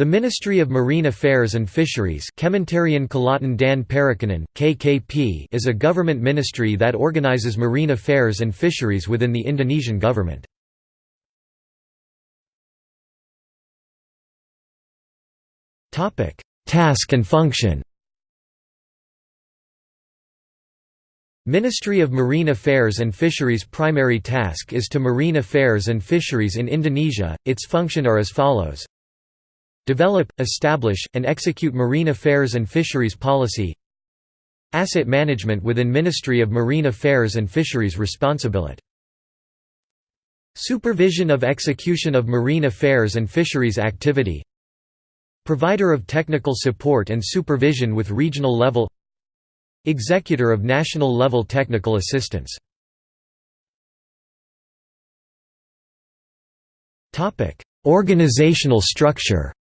The Ministry of Marine Affairs and Fisheries KKP is a government ministry that organizes marine affairs and fisheries within the Indonesian government. Task and function. Ministry of Marine Affairs and Fisheries primary task is to marine affairs and fisheries in Indonesia, its function are as follows Develop, establish, and execute marine affairs and fisheries policy. Asset management within Ministry of Marine Affairs and Fisheries responsibility. Supervision of execution of marine affairs and fisheries activity. Provider of technical support and supervision with regional level. Executor of national level technical assistance. Organizational structure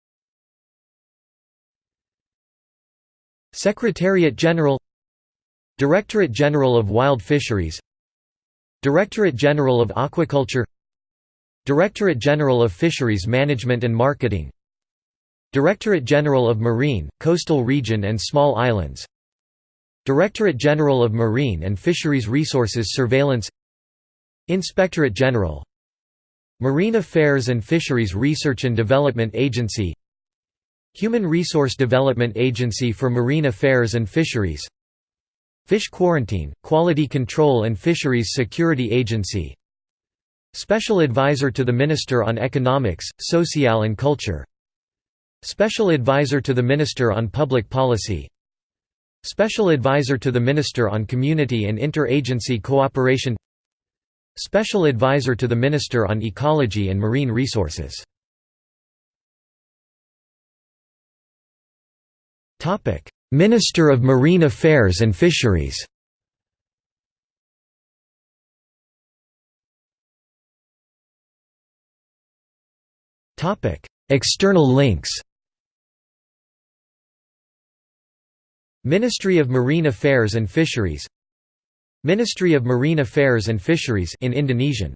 Secretariat General Directorate General of Wild Fisheries Directorate General of Aquaculture Directorate General of Fisheries Management and Marketing Directorate General of Marine, Coastal Region and Small Islands Directorate General of Marine and Fisheries Resources Surveillance Inspectorate General Marine Affairs and Fisheries Research and Development Agency Human Resource Development Agency for Marine Affairs and Fisheries. Fish Quarantine, Quality Control and Fisheries Security Agency. Special Advisor to the Minister on Economics, Social and Culture. Special Advisor to the Minister on Public Policy. Special Advisor to the Minister on Community and Inter-Agency Cooperation. Special Advisor to the Minister on Ecology and Marine Resources Minister of Marine Affairs and Fisheries. External links. Ministry of Marine Affairs and Fisheries. Ministry of Marine Affairs and Fisheries in Indonesian